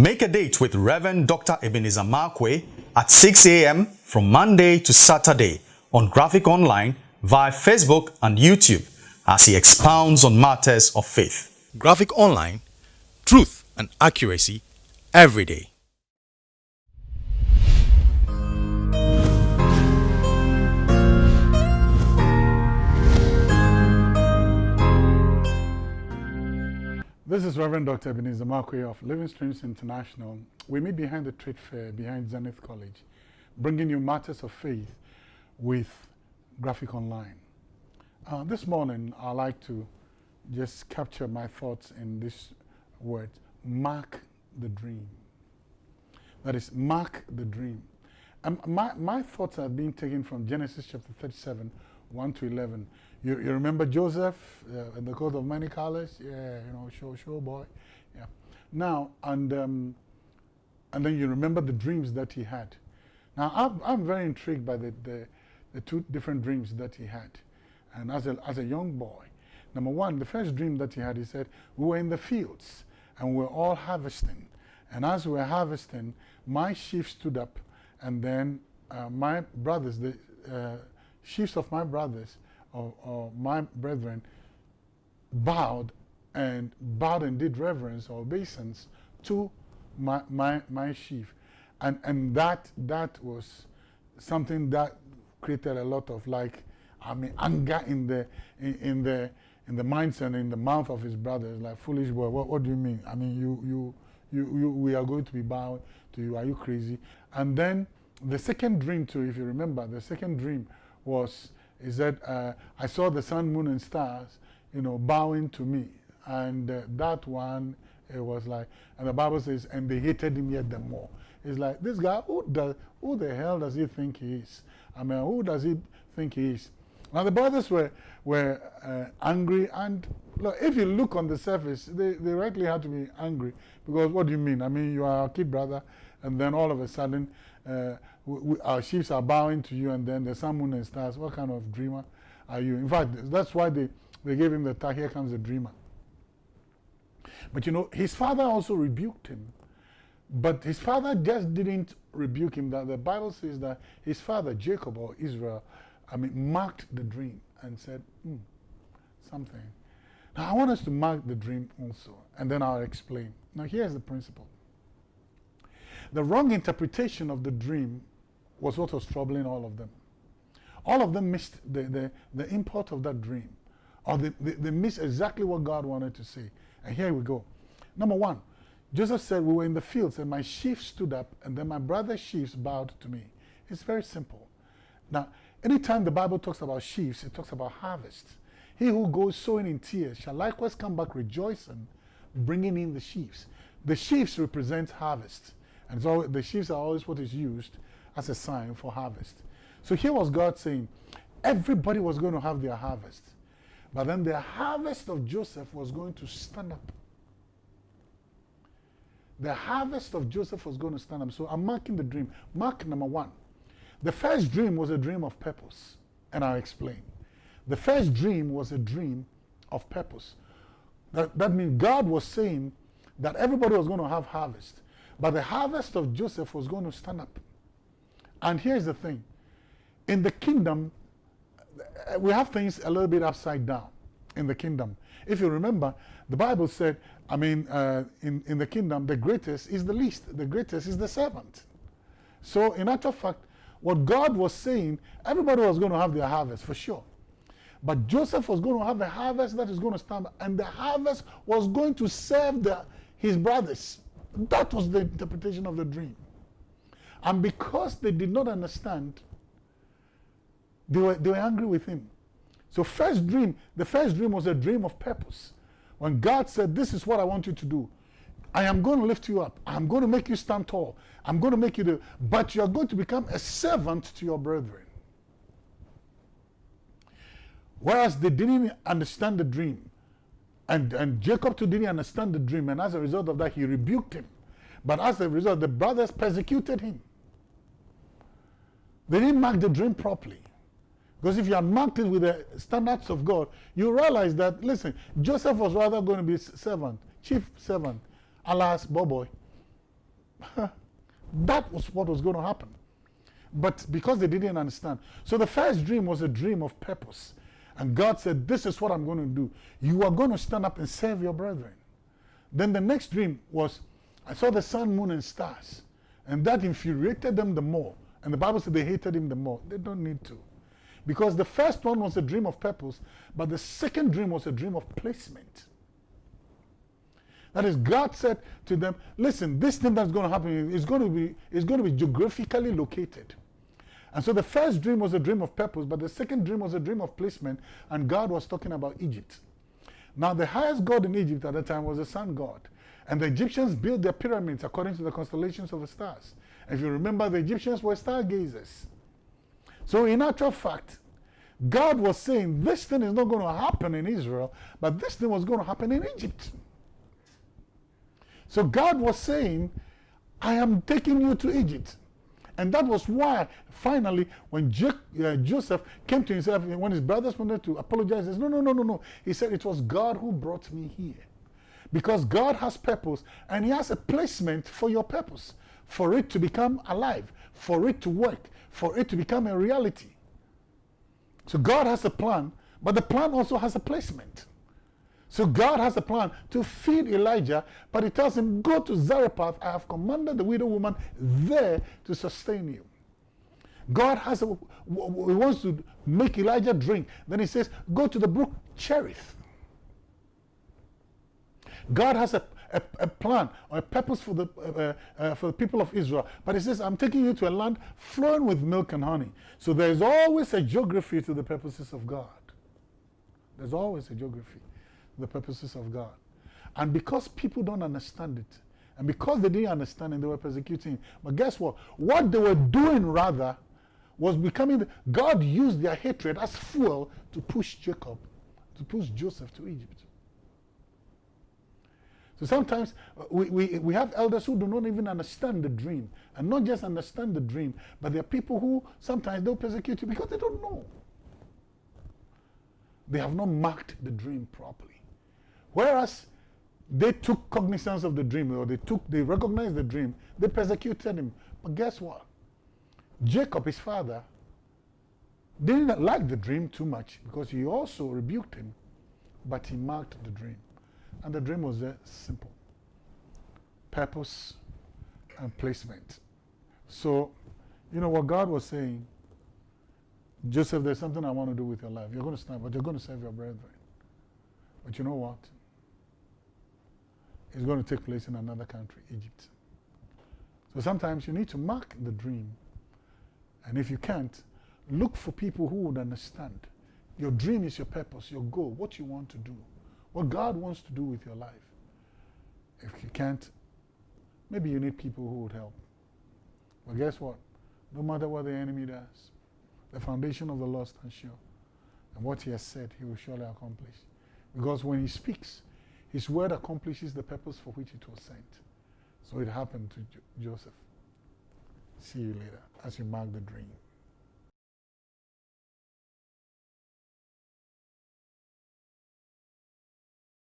Make a date with Reverend Dr. Ebenezer Markwei at 6 a.m. from Monday to Saturday on Graphic Online via Facebook and YouTube as he expounds on matters of faith. Graphic Online, truth and accuracy every day. This is Reverend Dr. Ebenezer Markwei of Living Streams International. We meet behind the trade fair behind Zenith College, bringing you matters of faith with Graphic Online. Uh, this morning, I'd like to just capture my thoughts in this word, mark the dream. That is, mark the dream. Um, my, my thoughts are being taken from Genesis chapter 37, 1 to 11. You, you remember Joseph uh, in the coat of many colors? Yeah, you know, show, show boy. Yeah. Now, and, um, and then you remember the dreams that he had. Now, I'm, I'm very intrigued by the, the, the two different dreams that he had. And as a, as a young boy, number one, the first dream that he had, he said, we were in the fields and we were all harvesting. And as we were harvesting, my sheaf stood up and then uh, my brothers, the uh, sheaves of my brothers, or, or my brethren bowed and bowed and did reverence or obeisance to my, my, my sheaf. And, and that, that was something that created a lot of like, I mean, anger in the, in, in the, in the minds and in the mouth of his brothers, like, foolish boy, what, what do you mean? I mean, you, you, you, you, we are going to be bowed to you, are you crazy? And then the second dream too, if you remember, the second dream was is that uh, I saw the sun, moon, and stars, you know, bowing to me. And uh, that one, it was like, and the Bible says, and they hated him yet the more. It's like, this guy, who, does, who the hell does he think he is? I mean, who does he think he is? Now, the brothers were, were uh, angry, and look, if you look on the surface, they, they rightly had to be angry. Because what do you mean? I mean, you are a kid brother, and then all of a sudden, uh, we, our ships are bowing to you and then the sun, moon and stars. What kind of dreamer are you? In fact, that's why they, they gave him the tag, here comes the dreamer. But you know, his father also rebuked him. But his father just didn't rebuke him. That the Bible says that his father, Jacob or Israel, I mean, marked the dream and said, hmm, something. Now, I want us to mark the dream also, and then I'll explain. Now, here's the principle. The wrong interpretation of the dream was what was troubling all of them. All of them missed the, the, the import of that dream. Or they, they, they missed exactly what God wanted to say. And here we go. Number one, Joseph said, we were in the fields and my sheep stood up and then my brother's sheep bowed to me. It's very simple. Now, anytime the Bible talks about sheaves, it talks about harvest. He who goes sowing in tears shall likewise come back rejoicing, bringing in the sheaves. The sheaves represent harvest. And so the sheaves are always what is used as a sign for harvest. So here was God saying, everybody was going to have their harvest. But then the harvest of Joseph was going to stand up. The harvest of Joseph was going to stand up. So I'm marking the dream. Mark number one. The first dream was a dream of purpose. And I'll explain. The first dream was a dream of purpose. That, that means God was saying that everybody was going to have harvest. But the harvest of Joseph was going to stand up. And here's the thing. In the kingdom, we have things a little bit upside down in the kingdom. If you remember, the Bible said, I mean, uh, in, in the kingdom, the greatest is the least. The greatest is the servant. So in actual fact, what God was saying, everybody was going to have their harvest for sure. But Joseph was going to have a harvest that is going to stand, and the harvest was going to serve the, his brothers. That was the interpretation of the dream. And because they did not understand, they were, they were angry with him. So first dream, the first dream was a dream of purpose. When God said, this is what I want you to do. I am going to lift you up. I'm going to make you stand tall. I'm going to make you do, but you are going to become a servant to your brethren. Whereas they didn't understand the dream. And, and Jacob too didn't understand the dream, and as a result of that, he rebuked him. But as a result, the brothers persecuted him. They didn't mark the dream properly. Because if you had marked it with the standards of God, you realize that, listen, Joseph was rather going to be servant, chief servant, alas, Boboy. that was what was going to happen. But because they didn't understand. So the first dream was a dream of purpose. And God said, This is what I'm going to do. You are going to stand up and serve your brethren. Then the next dream was, I saw the sun, moon, and stars. And that infuriated them the more. And the Bible said they hated him the more. They don't need to. Because the first one was a dream of purpose, but the second dream was a dream of placement. That is, God said to them, listen, this thing that's going to happen is going to be, is going to be geographically located. And so the first dream was a dream of purpose, but the second dream was a dream of placement, and God was talking about Egypt. Now, the highest god in Egypt at the time was the sun god. And the Egyptians built their pyramids according to the constellations of the stars. If you remember, the Egyptians were stargazers. So, in actual fact, God was saying this thing is not going to happen in Israel, but this thing was going to happen in Egypt. So, God was saying, I am taking you to Egypt. And that was why, finally, when uh, Joseph came to himself, when his brothers wanted to apologize, he said, No, no, no, no, no. He said, It was God who brought me here. Because God has purpose and He has a placement for your purpose, for it to become alive, for it to work, for it to become a reality. So God has a plan, but the plan also has a placement. So God has a plan to feed Elijah, but he tells him, Go to Zarephath. I have commanded the widow woman there to sustain you. God has a, he wants to make Elijah drink. Then he says, Go to the brook Cherith. God has a, a, a, plan or a purpose for the, uh, uh, for the people of Israel. But he says, I'm taking you to a land flowing with milk and honey. So there's always a geography to the purposes of God. There's always a geography the purposes of God. And because people don't understand it, and because they didn't understand it, they were persecuting. But guess what? What they were doing rather was becoming, God used their hatred as fuel to push Jacob, to push Joseph to Egypt. So sometimes uh, we, we, we have elders who do not even understand the dream. And not just understand the dream, but there are people who sometimes they'll persecute you because they don't know. They have not marked the dream properly. Whereas they took cognizance of the dream, or they took, they recognized the dream, they persecuted him. But guess what? Jacob, his father, didn't like the dream too much because he also rebuked him, but he marked the dream. And the dream was very simple purpose and placement. So, you know what God was saying Joseph, there's something I want to do with your life. You're going to stand, but you're going to serve your brethren. But you know what? Is going to take place in another country, Egypt. So sometimes you need to mark the dream. And if you can't, look for people who would understand. Your dream is your purpose, your goal, what you want to do, what God wants to do with your life. If you can't, maybe you need people who would help. But guess what? No matter what the enemy does, the foundation of the Lord stands sure. And what he has said, he will surely accomplish. Because when he speaks, his word accomplishes the purpose for which it was sent. So it happened to jo Joseph. See you later as you mark the dream.